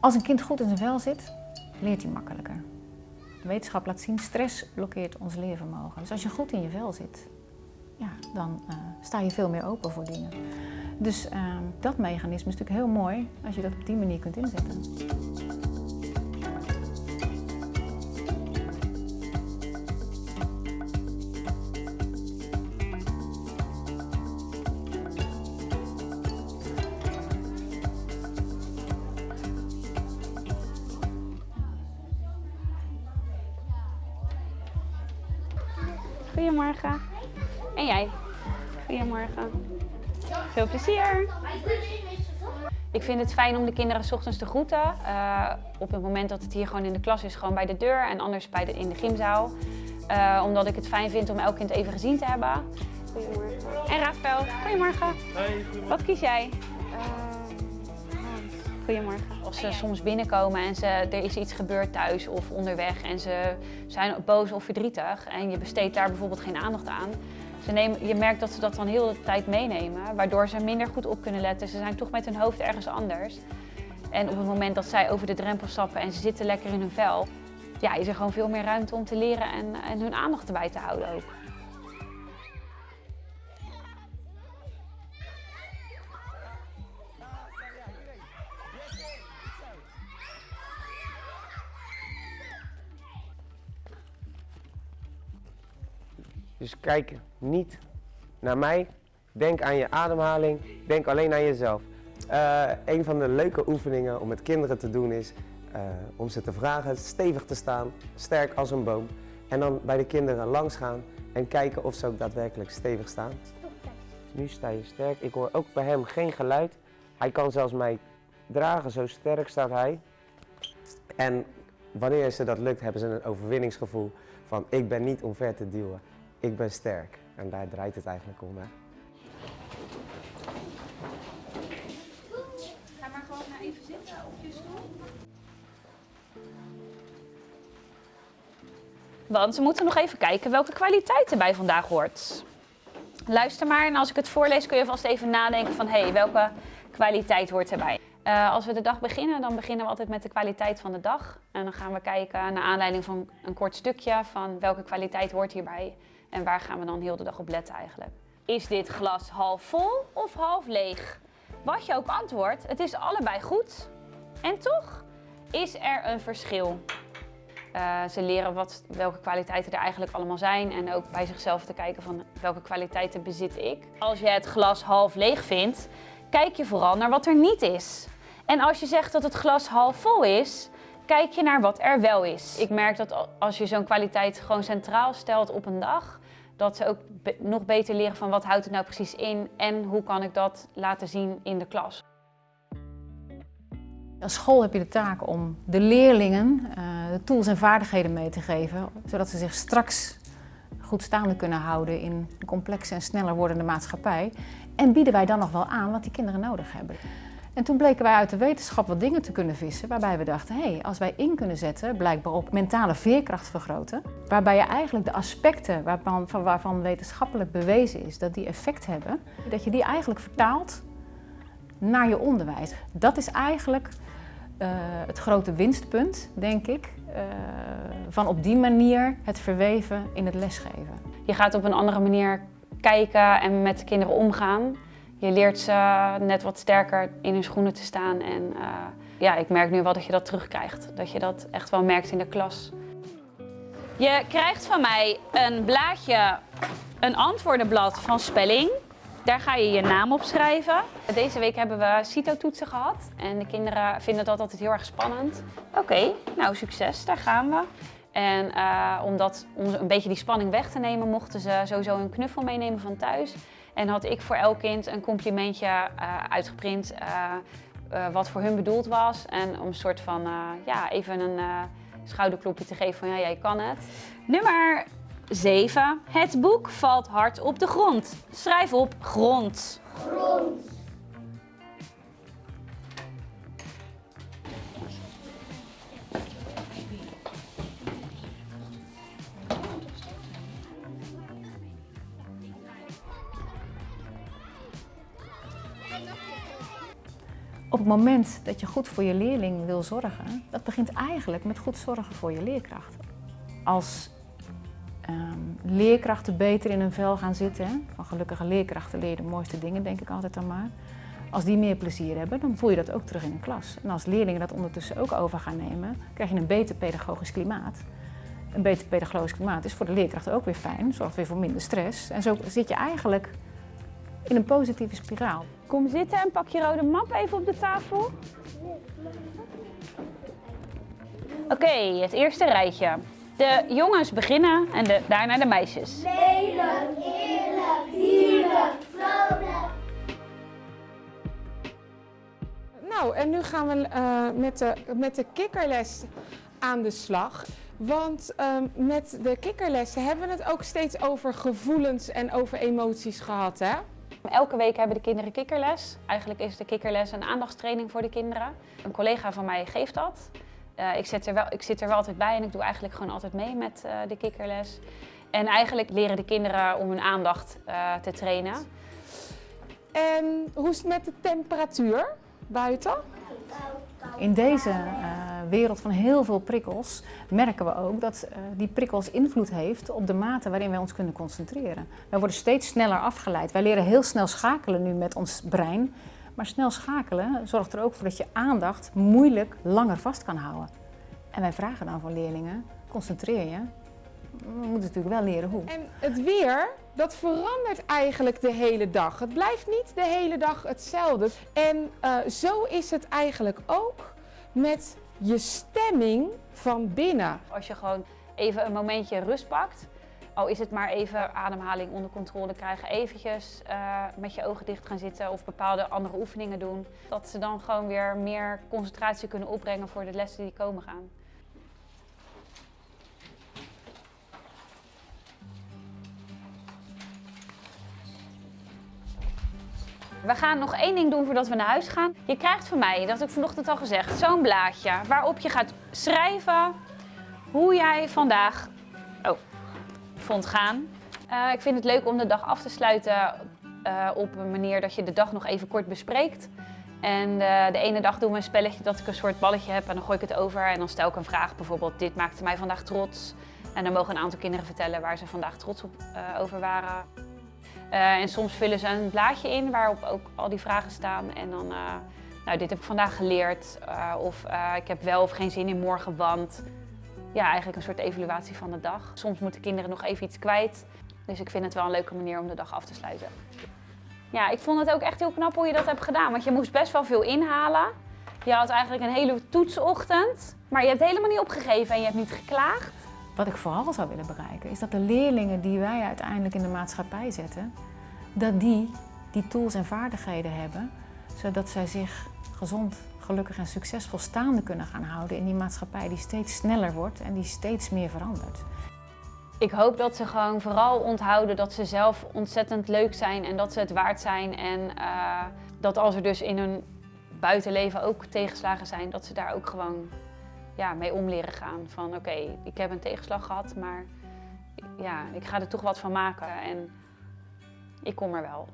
Als een kind goed in zijn vel zit, leert hij makkelijker. De wetenschap laat zien, stress blokkeert ons leervermogen. Dus als je goed in je vel zit, ja, dan uh, sta je veel meer open voor dingen. Dus uh, dat mechanisme is natuurlijk heel mooi als je dat op die manier kunt inzetten. Goedemorgen. En jij? Goedemorgen. Veel plezier. Ik vind het fijn om de kinderen s ochtends te groeten. Uh, op het moment dat het hier gewoon in de klas is, gewoon bij de deur en anders bij de, in de gymzaal. Uh, omdat ik het fijn vind om elk kind even gezien te hebben. Goedemorgen. En Rafael, goedemorgen. Hey, goedemorgen. Wat kies jij? Als ze soms binnenkomen en ze, er is iets gebeurd thuis of onderweg en ze zijn boos of verdrietig en je besteedt daar bijvoorbeeld geen aandacht aan. Ze je merkt dat ze dat dan heel de tijd meenemen, waardoor ze minder goed op kunnen letten. Ze zijn toch met hun hoofd ergens anders. En op het moment dat zij over de drempel stappen en ze zitten lekker in hun vel, ja, is er gewoon veel meer ruimte om te leren en, en hun aandacht erbij te houden ook. Dus kijk niet naar mij. Denk aan je ademhaling. Denk alleen aan jezelf. Uh, een van de leuke oefeningen om met kinderen te doen is uh, om ze te vragen stevig te staan, sterk als een boom. En dan bij de kinderen langs gaan en kijken of ze ook daadwerkelijk stevig staan. Nu sta je sterk. Ik hoor ook bij hem geen geluid. Hij kan zelfs mij dragen, zo sterk staat hij. En wanneer ze dat lukt, hebben ze een overwinningsgevoel van ik ben niet omver te duwen ik ben sterk. En daar draait het eigenlijk om. Hè? Ga maar gewoon maar even zitten op je stoel. Want we moeten nog even kijken welke kwaliteit erbij vandaag hoort. Luister maar en als ik het voorlees kun je vast even nadenken van hé, hey, welke kwaliteit hoort erbij. Uh, als we de dag beginnen, dan beginnen we altijd met de kwaliteit van de dag. En dan gaan we kijken naar aanleiding van een kort stukje van welke kwaliteit hoort hierbij. En waar gaan we dan heel de dag op letten eigenlijk? Is dit glas half vol of half leeg? Wat je ook antwoordt, het is allebei goed. En toch is er een verschil. Uh, ze leren wat, welke kwaliteiten er eigenlijk allemaal zijn en ook bij zichzelf te kijken van welke kwaliteiten bezit ik. Als je het glas half leeg vindt, kijk je vooral naar wat er niet is. En als je zegt dat het glas half vol is, kijk je naar wat er wel is. Ik merk dat als je zo'n kwaliteit gewoon centraal stelt op een dag, dat ze ook nog beter leren van wat houdt het nou precies in en hoe kan ik dat laten zien in de klas. Als school heb je de taak om de leerlingen uh, de tools en vaardigheden mee te geven, zodat ze zich straks goed staande kunnen houden in een complexe en sneller wordende maatschappij. En bieden wij dan nog wel aan wat die kinderen nodig hebben. En toen bleken wij uit de wetenschap wat dingen te kunnen vissen waarbij we dachten, hé, hey, als wij in kunnen zetten, blijkbaar op mentale veerkracht vergroten, waarbij je eigenlijk de aspecten waarvan, wetenschappelijk bewezen is dat die effect hebben, dat je die eigenlijk vertaalt naar je onderwijs. Dat is eigenlijk uh, het grote winstpunt, denk ik, uh, van op die manier het verweven in het lesgeven. Je gaat op een andere manier kijken en met de kinderen omgaan. Je leert ze net wat sterker in hun schoenen te staan. En uh, ja, ik merk nu wel dat je dat terugkrijgt. Dat je dat echt wel merkt in de klas. Je krijgt van mij een blaadje, een antwoordenblad van spelling. Daar ga je je naam op schrijven. Deze week hebben we CITO-toetsen gehad. En de kinderen vinden dat altijd heel erg spannend. Oké, nou succes, daar gaan we. En uh, om, dat, om een beetje die spanning weg te nemen, mochten ze sowieso een knuffel meenemen van thuis. En had ik voor elk kind een complimentje uh, uitgeprint uh, uh, wat voor hun bedoeld was. En om een soort van, ja, even een schouderklopje te geven van ja, jij kan het. Nummer 7. Het boek valt hard op de grond. Schrijf op grond. Grond. Op het moment dat je goed voor je leerling wil zorgen, dat begint eigenlijk met goed zorgen voor je leerkracht. Als ehm, leerkrachten beter in hun vel gaan zitten, van gelukkige leerkrachten leer je de mooiste dingen, denk ik altijd dan maar. Als die meer plezier hebben, dan voel je dat ook terug in de klas. En als leerlingen dat ondertussen ook over gaan nemen, krijg je een beter pedagogisch klimaat. Een beter pedagogisch klimaat is voor de leerkrachten ook weer fijn, zorgt weer voor minder stress. En zo zit je eigenlijk in een positieve spiraal. Kom zitten en pak je rode map even op de tafel. Oké, het eerste rijtje. De jongens beginnen en de, daarna de meisjes. Lelijk, eerlijk, dierlijk, vrolijk. Nou, en nu gaan we eh, met, de, met de kikkerles aan de slag. Want ehm, met de kikkerlessen hebben we het ook steeds over gevoelens en over emoties gehad, hè? Elke week hebben de kinderen kikkerles. Eigenlijk is de kikkerles een aandachtstraining voor de kinderen. Een collega van mij geeft dat. Eh, ik, zit er wel, ik zit er wel altijd bij en ik doe eigenlijk gewoon altijd mee met eh, de kikkerles. En eigenlijk leren de kinderen om hun aandacht eh, te trainen. En hoe is het met de temperatuur buiten? In deze eh, wereld van heel veel prikkels merken we ook dat eh, die prikkels invloed heeft op de mate waarin wij ons kunnen concentreren. Wij worden steeds sneller afgeleid. Wij leren heel snel schakelen nu met ons brein. Maar snel schakelen zorgt er ook voor dat je aandacht moeilijk langer vast kan houden. En wij vragen dan van leerlingen, concentreer je. We moeten natuurlijk wel leren hoe. En het weer, dat verandert eigenlijk de hele dag. Het blijft niet de hele dag hetzelfde. En eh, zo is het eigenlijk ook met je stemming van binnen. Als je gewoon even een momentje rust pakt, al is het maar even ademhaling onder controle krijgen, eventjes eh, met je ogen dicht gaan zitten of bepaalde andere oefeningen doen, dat ze dan gewoon weer meer concentratie kunnen opbrengen voor de lessen die komen gaan. We gaan nog één ding doen voordat we naar huis gaan. Je krijgt van mij, dat heb ik vanochtend al gezegd, zo'n blaadje waarop je gaat schrijven hoe jij vandaag oh, vond gaan. Eh, ik vind het leuk om de dag af te sluiten eh, op een manier dat je de dag nog even kort bespreekt. En eh, de ene dag doen we een spelletje dat ik een soort balletje heb en dan gooi ik het over en dan stel ik een vraag. Bijvoorbeeld, dit maakte mij vandaag trots. En dan mogen een aantal kinderen vertellen waar ze vandaag trots op, over waren. Eh, en soms vullen ze een blaadje in waarop ook al die vragen staan. En dan, eh, nou, dit heb ik vandaag geleerd. eh, of ik heb wel of geen zin in morgen, want... Ja, eigenlijk een soort evaluatie van de dag. Soms moeten kinderen nog even iets kwijt. Dus ik vind het wel een leuke manier om de dag af te sluiten. Ja, ik vond het ook echt heel knap hoe je dat hebt gedaan. Want je moest best wel veel inhalen. Je had eigenlijk een hele toetsochtend. Maar je hebt helemaal niet opgegeven en je hebt niet geklaagd. Wat ik vooral zou willen bereiken, is dat de leerlingen die wij uiteindelijk in de maatschappij zetten, dat die die tools en vaardigheden hebben, zodat zij zich gezond, gelukkig en succesvol staande kunnen gaan houden in die maatschappij die steeds sneller wordt en die steeds meer verandert. Ik hoop dat ze gewoon vooral onthouden dat ze zelf ontzettend leuk zijn en dat ze het waard zijn. En eh, dat als er dus in hun buitenleven ook tegenslagen zijn, dat ze daar ook gewoon ja, mee om leren gaan. Van oké, ik heb een tegenslag gehad, maar ja, ik ga er toch wat van maken en ik kom er wel.